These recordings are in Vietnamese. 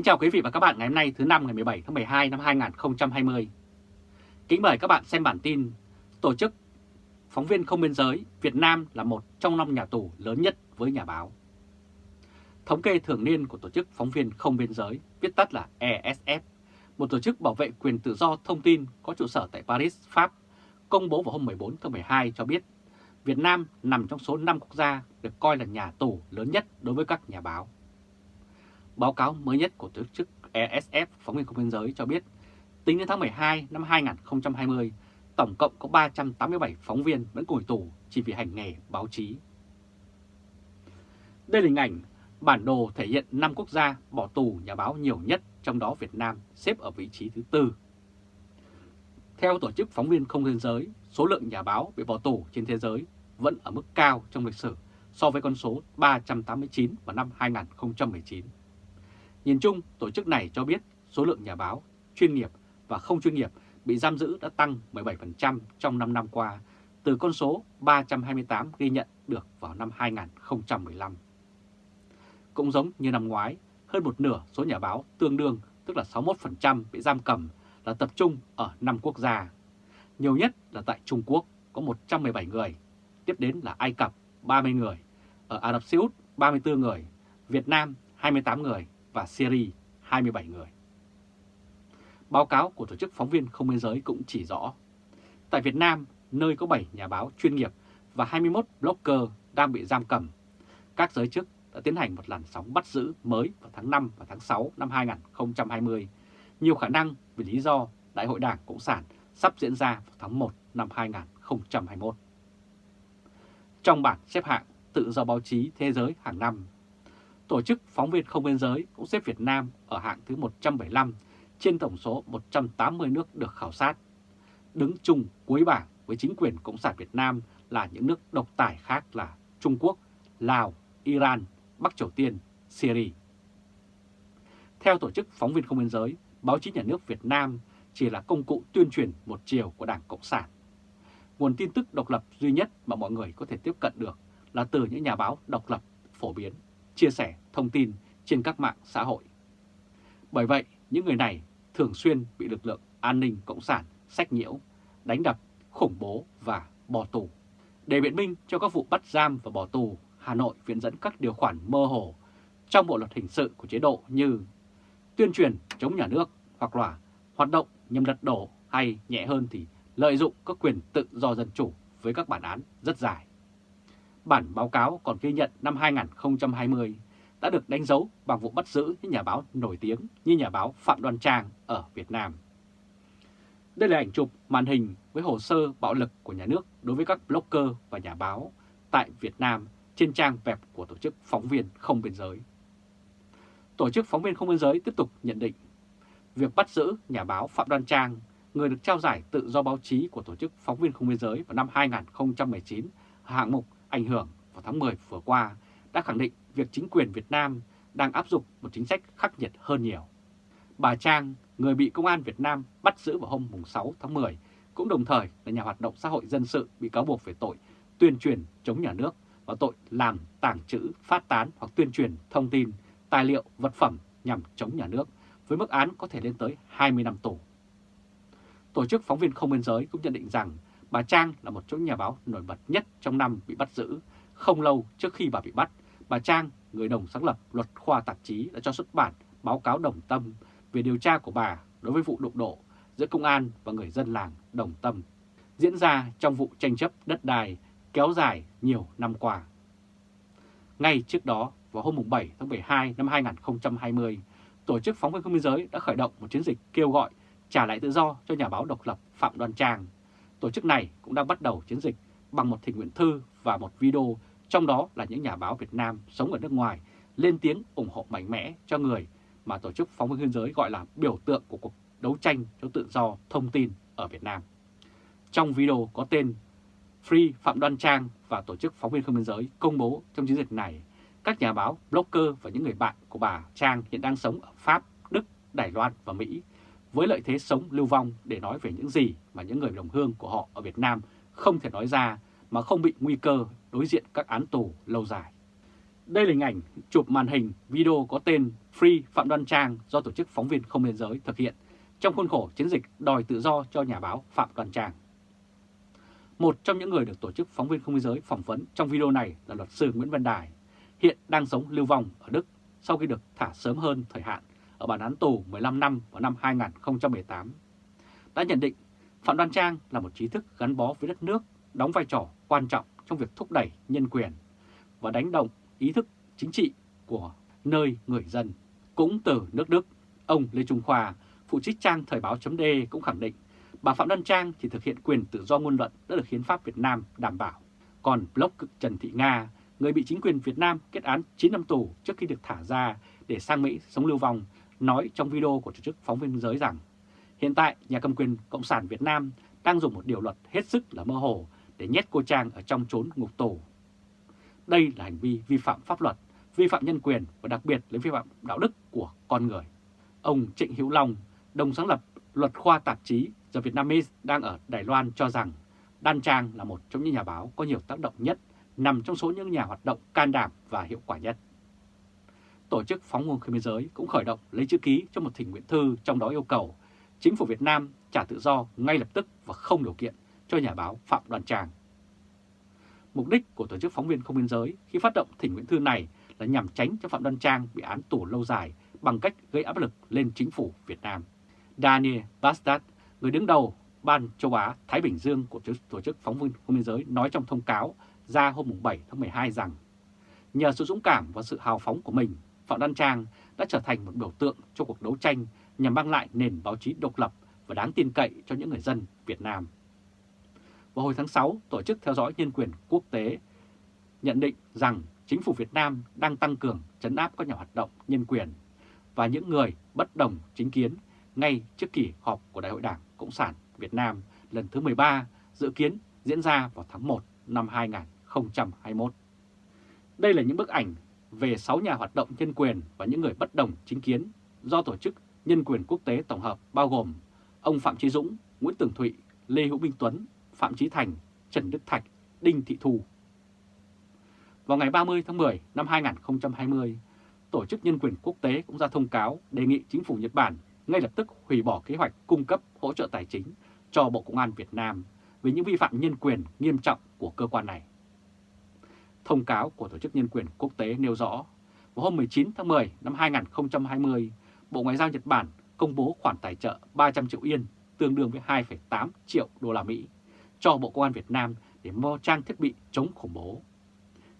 Kính chào quý vị và các bạn ngày hôm nay thứ năm ngày 17 tháng 12 năm 2020. Kính mời các bạn xem bản tin Tổ chức Phóng viên không biên giới Việt Nam là một trong năm nhà tù lớn nhất với nhà báo. Thống kê thường niên của Tổ chức Phóng viên không biên giới, viết tắt là ESF, một tổ chức bảo vệ quyền tự do thông tin có trụ sở tại Paris, Pháp, công bố vào hôm 14 tháng 12 cho biết Việt Nam nằm trong số 5 quốc gia được coi là nhà tù lớn nhất đối với các nhà báo. Báo cáo mới nhất của tổ chức ESF Phóng viên không biên giới cho biết, tính đến tháng 12 năm 2020, tổng cộng có 387 phóng viên vẫn ngồi tù chỉ vì hành nghề báo chí. Đây là hình ảnh bản đồ thể hiện 5 quốc gia bỏ tù nhà báo nhiều nhất, trong đó Việt Nam xếp ở vị trí thứ tư. Theo Tổ chức Phóng viên Không Biên Giới, số lượng nhà báo bị bỏ tù trên thế giới vẫn ở mức cao trong lịch sử so với con số 389 vào năm 2019. Nhìn chung, tổ chức này cho biết số lượng nhà báo chuyên nghiệp và không chuyên nghiệp bị giam giữ đã tăng 17% trong 5 năm qua, từ con số 328 ghi nhận được vào năm 2015. Cũng giống như năm ngoái, hơn một nửa số nhà báo tương đương, tức là 61% bị giam cầm là tập trung ở 5 quốc gia. Nhiều nhất là tại Trung Quốc có 117 người, tiếp đến là Ai Cập 30 người, ở Ả Rập Xê Út 34 người, Việt Nam 28 người và Syria 27 người. Báo cáo của Tổ chức Phóng viên Không biên giới cũng chỉ rõ, tại Việt Nam, nơi có 7 nhà báo chuyên nghiệp và 21 blogger đang bị giam cầm, các giới chức đã tiến hành một làn sóng bắt giữ mới vào tháng 5 và tháng 6 năm 2020, nhiều khả năng vì lý do Đại hội Đảng Cộng sản sắp diễn ra vào tháng 1 năm 2021. Trong bản xếp hạng tự do báo chí thế giới hàng năm Tổ chức Phóng viên Không Biên Giới cũng xếp Việt Nam ở hạng thứ 175 trên tổng số 180 nước được khảo sát. Đứng chung cuối bảng với chính quyền Cộng sản Việt Nam là những nước độc tài khác là Trung Quốc, Lào, Iran, Bắc Triều Tiên, Syria. Theo Tổ chức Phóng viên Không Biên Giới, báo chí nhà nước Việt Nam chỉ là công cụ tuyên truyền một chiều của Đảng Cộng sản. Nguồn tin tức độc lập duy nhất mà mọi người có thể tiếp cận được là từ những nhà báo độc lập phổ biến chia sẻ thông tin trên các mạng xã hội. Bởi vậy, những người này thường xuyên bị lực lượng an ninh cộng sản sách nhiễu, đánh đập, khủng bố và bỏ tù. Để biện minh cho các vụ bắt giam và bỏ tù, Hà Nội viện dẫn các điều khoản mơ hồ trong bộ luật hình sự của chế độ như tuyên truyền chống nhà nước hoặc là hoạt động nhằm lật đổ hay nhẹ hơn thì lợi dụng các quyền tự do dân chủ với các bản án rất dài. Bản báo cáo còn ghi nhận năm 2020 đã được đánh dấu bằng vụ bắt giữ những nhà báo nổi tiếng như nhà báo Phạm Đoan Trang ở Việt Nam. Đây là ảnh chụp màn hình với hồ sơ bạo lực của nhà nước đối với các blogger và nhà báo tại Việt Nam trên trang web của Tổ chức Phóng viên Không Biên Giới. Tổ chức Phóng viên Không Biên Giới tiếp tục nhận định việc bắt giữ nhà báo Phạm Đoan Trang, người được trao giải tự do báo chí của Tổ chức Phóng viên Không Biên Giới vào năm 2019, hạng mục ảnh hưởng vào tháng 10 vừa qua đã khẳng định việc chính quyền Việt Nam đang áp dụng một chính sách khắc nghiệt hơn nhiều. Bà Trang, người bị Công an Việt Nam bắt giữ vào hôm 6 tháng 10, cũng đồng thời là nhà hoạt động xã hội dân sự bị cáo buộc về tội tuyên truyền chống nhà nước và tội làm tàng trữ, phát tán hoặc tuyên truyền thông tin, tài liệu, vật phẩm nhằm chống nhà nước với mức án có thể lên tới 20 năm tù. Tổ chức phóng viên không biên giới cũng nhận định rằng Bà Trang là một trong nhà báo nổi bật nhất trong năm bị bắt giữ. Không lâu trước khi bà bị bắt, bà Trang, người đồng sáng lập luật khoa tạp chí đã cho xuất bản báo cáo đồng tâm về điều tra của bà đối với vụ đụng độ giữa công an và người dân làng Đồng Tâm diễn ra trong vụ tranh chấp đất đai kéo dài nhiều năm qua. Ngay trước đó, vào hôm 7 tháng 12 năm 2020, Tổ chức Phóng viên Không biên giới đã khởi động một chiến dịch kêu gọi trả lại tự do cho nhà báo độc lập Phạm Đoan Trang Tổ chức này cũng đang bắt đầu chiến dịch bằng một thỉnh nguyện thư và một video, trong đó là những nhà báo Việt Nam sống ở nước ngoài lên tiếng ủng hộ mạnh mẽ cho người mà Tổ chức Phóng viên Biên giới gọi là biểu tượng của cuộc đấu tranh cho tự do thông tin ở Việt Nam. Trong video có tên Free Phạm Đoan Trang và Tổ chức Phóng viên Không biên giới công bố trong chiến dịch này, các nhà báo, blogger và những người bạn của bà Trang hiện đang sống ở Pháp, Đức, Đài Loan và Mỹ với lợi thế sống lưu vong để nói về những gì mà những người đồng hương của họ ở Việt Nam không thể nói ra mà không bị nguy cơ đối diện các án tù lâu dài. Đây là hình ảnh chụp màn hình video có tên Free Phạm Đoan Trang do Tổ chức Phóng viên Không Biên Giới thực hiện trong khuôn khổ chiến dịch đòi tự do cho nhà báo Phạm Đoan Trang. Một trong những người được Tổ chức Phóng viên Không Biên Giới phỏng vấn trong video này là luật sư Nguyễn Văn Đài, hiện đang sống lưu vong ở Đức sau khi được thả sớm hơn thời hạn ở bản án tù 15 năm vào năm 2018. Đã nhận định Phạm Đoan Trang là một trí thức gắn bó với đất nước, đóng vai trò quan trọng trong việc thúc đẩy nhân quyền và đánh động ý thức chính trị của nơi người dân. Cũng từ nước Đức, ông Lê Trung Khoa, phụ trách trang Thời báo chấm cũng khẳng định bà Phạm Đoan Trang chỉ thực hiện quyền tự do ngôn luận đã được hiến pháp Việt Nam đảm bảo. Còn blog cực Trần Thị Nga, người bị chính quyền Việt Nam kết án 9 năm tù trước khi được thả ra để sang Mỹ sống lưu vong, nói trong video của tổ chức phóng viên giới rằng hiện tại nhà cầm quyền Cộng sản Việt Nam đang dùng một điều luật hết sức là mơ hồ để nhét cô Trang ở trong trốn ngục tù. Đây là hành vi vi phạm pháp luật, vi phạm nhân quyền và đặc biệt là vi phạm đạo đức của con người. Ông Trịnh Hữu Long, đồng sáng lập luật khoa tạp chí The Vietnamese đang ở Đài Loan cho rằng Đan Trang là một trong những nhà báo có nhiều tác động nhất, nằm trong số những nhà hoạt động can đảm và hiệu quả nhất. Tổ chức Phóng ngôn Khơi Biên Giới cũng khởi động lấy chữ ký cho một thỉnh nguyện thư trong đó yêu cầu chính phủ Việt Nam trả tự do ngay lập tức và không điều kiện cho nhà báo Phạm Đoàn Trang. Mục đích của Tổ chức Phóng viên Không Biên Giới khi phát động thỉnh nguyện thư này là nhằm tránh cho Phạm Đoàn Trang bị án tù lâu dài bằng cách gây áp lực lên chính phủ Việt Nam. Daniel Bastard, người đứng đầu Ban châu Á Thái Bình Dương của Tổ chức Phóng viên Không Biên Giới nói trong thông cáo ra hôm 7 tháng 12 rằng nhờ sự dũng cảm và sự hào phóng của mình, Phạm Đan Trang đã trở thành một biểu tượng cho cuộc đấu tranh nhằm mang lại nền báo chí độc lập và đáng tin cậy cho những người dân Việt Nam. Vào hồi tháng 6, Tổ chức Theo dõi Nhân quyền Quốc tế nhận định rằng chính phủ Việt Nam đang tăng cường chấn áp các nhà hoạt động nhân quyền và những người bất đồng chính kiến ngay trước kỳ họp của Đại hội Đảng Cộng sản Việt Nam lần thứ 13 dự kiến diễn ra vào tháng 1 năm 2021. Đây là những bức ảnh về 6 nhà hoạt động nhân quyền và những người bất đồng chính kiến do Tổ chức Nhân quyền Quốc tế Tổng hợp bao gồm ông Phạm Chí Dũng, Nguyễn Tường Thụy, Lê Hữu Minh Tuấn, Phạm Chí Thành, Trần Đức Thạch, Đinh Thị Thu. Vào ngày 30 tháng 10 năm 2020, Tổ chức Nhân quyền Quốc tế cũng ra thông cáo đề nghị chính phủ Nhật Bản ngay lập tức hủy bỏ kế hoạch cung cấp hỗ trợ tài chính cho Bộ Công an Việt Nam về những vi phạm nhân quyền nghiêm trọng của cơ quan này. Thông cáo của Tổ chức Nhân quyền Quốc tế nêu rõ, vào hôm 19 tháng 10 năm 2020, Bộ Ngoại giao Nhật Bản công bố khoản tài trợ 300 triệu yên, tương đương với 2,8 triệu đô la Mỹ, cho Bộ Công an Việt Nam để mua trang thiết bị chống khủng bố.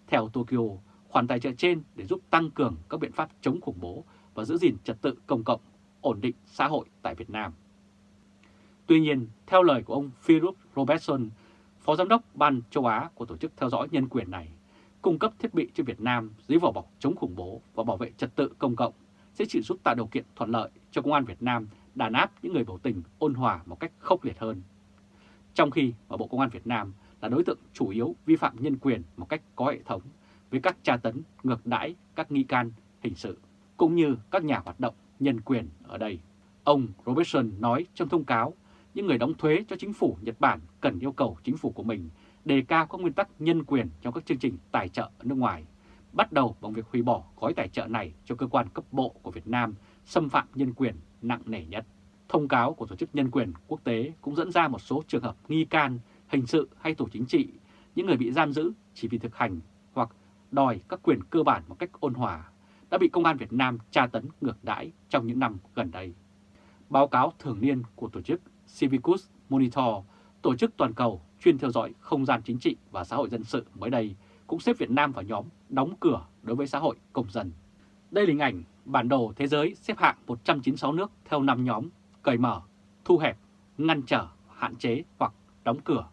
Theo Tokyo, khoản tài trợ trên để giúp tăng cường các biện pháp chống khủng bố và giữ gìn trật tự công cộng, ổn định xã hội tại Việt Nam. Tuy nhiên, theo lời của ông Philip Robertson, Phó Giám đốc Ban châu Á của Tổ chức Theo dõi Nhân quyền này, cung cấp thiết bị cho Việt Nam dưới vỏ bọc chống khủng bố và bảo vệ trật tự công cộng sẽ chỉ giúp tạo điều kiện thuận lợi cho Công an Việt Nam đàn áp những người biểu tình ôn hòa một cách khốc liệt hơn. Trong khi mà Bộ Công an Việt Nam là đối tượng chủ yếu vi phạm nhân quyền một cách có hệ thống với các tra tấn ngược đãi các nghi can hình sự, cũng như các nhà hoạt động nhân quyền ở đây. Ông Robertson nói trong thông cáo, những người đóng thuế cho chính phủ Nhật Bản cần yêu cầu chính phủ của mình đề cao các nguyên tắc nhân quyền trong các chương trình tài trợ ở nước ngoài, bắt đầu bằng việc hủy bỏ gói tài trợ này cho cơ quan cấp bộ của Việt Nam xâm phạm nhân quyền nặng nề nhất. Thông cáo của Tổ chức Nhân quyền Quốc tế cũng dẫn ra một số trường hợp nghi can, hình sự hay tổ chính trị, những người bị giam giữ chỉ vì thực hành hoặc đòi các quyền cơ bản một cách ôn hòa, đã bị Công an Việt Nam tra tấn ngược đãi trong những năm gần đây. Báo cáo thường niên của tổ chức Civicus Monitor, tổ chức toàn cầu chuyên theo dõi không gian chính trị và xã hội dân sự mới đây, cũng xếp Việt Nam vào nhóm đóng cửa đối với xã hội công dân. Đây là hình ảnh bản đồ thế giới xếp hạng 196 nước theo 5 nhóm cởi mở, thu hẹp, ngăn trở, hạn chế hoặc đóng cửa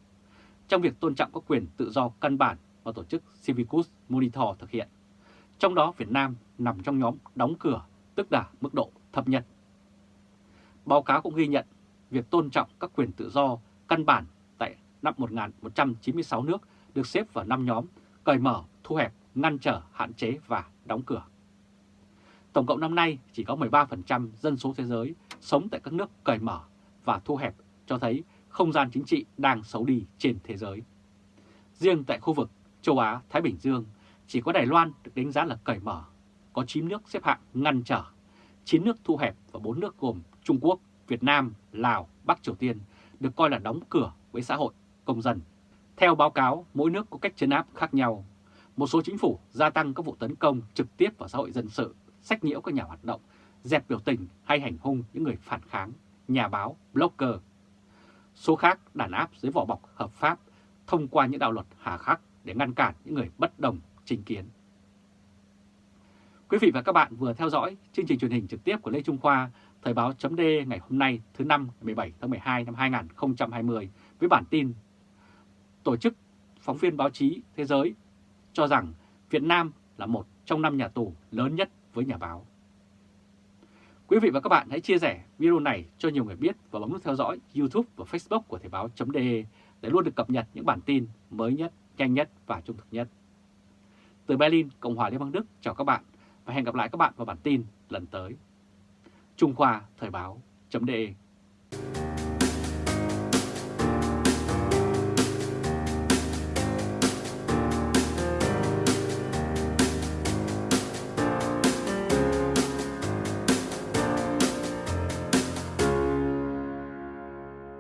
trong việc tôn trọng các quyền tự do căn bản mà tổ chức Civicus Monitor thực hiện. Trong đó Việt Nam nằm trong nhóm đóng cửa, tức là mức độ thấp nhất. Báo cáo cũng ghi nhận việc tôn trọng các quyền tự do căn bản năm 1196 nước được xếp vào 5 nhóm cởi mở, thu hẹp, ngăn trở, hạn chế và đóng cửa. Tổng cộng năm nay chỉ có 13% dân số thế giới sống tại các nước cởi mở và thu hẹp cho thấy không gian chính trị đang xấu đi trên thế giới. Riêng tại khu vực châu Á, Thái Bình Dương, chỉ có Đài Loan được đánh giá là cởi mở, có 9 nước xếp hạng ngăn trở 9 nước thu hẹp và 4 nước gồm Trung Quốc, Việt Nam, Lào, Bắc Triều Tiên được coi là đóng cửa với xã hội, công dân. Theo báo cáo, mỗi nước có cách chấn áp khác nhau. Một số chính phủ gia tăng các vụ tấn công trực tiếp vào xã hội dân sự, sách nhiễu các nhà hoạt động, dẹp biểu tình hay hành hung những người phản kháng, nhà báo, blogger. Số khác đàn áp dưới vỏ bọc hợp pháp thông qua những đạo luật hà khắc để ngăn cản những người bất đồng chính kiến. Quý vị và các bạn vừa theo dõi chương trình truyền hình trực tiếp của Lê Trung Khoa, Thời báo chấm ngày hôm nay thứ năm 17 tháng 12 năm 2020 với bản tin Tổ chức Phóng viên Báo chí Thế giới cho rằng Việt Nam là một trong năm nhà tù lớn nhất với nhà báo. Quý vị và các bạn hãy chia sẻ video này cho nhiều người biết và bấm nút theo dõi YouTube và Facebook của Thời báo.de để luôn được cập nhật những bản tin mới nhất, nhanh nhất và trung thực nhất. Từ Berlin, Cộng hòa Liên bang Đức, chào các bạn và hẹn gặp lại các bạn vào bản tin lần tới. Trung Khoa Thời báo.de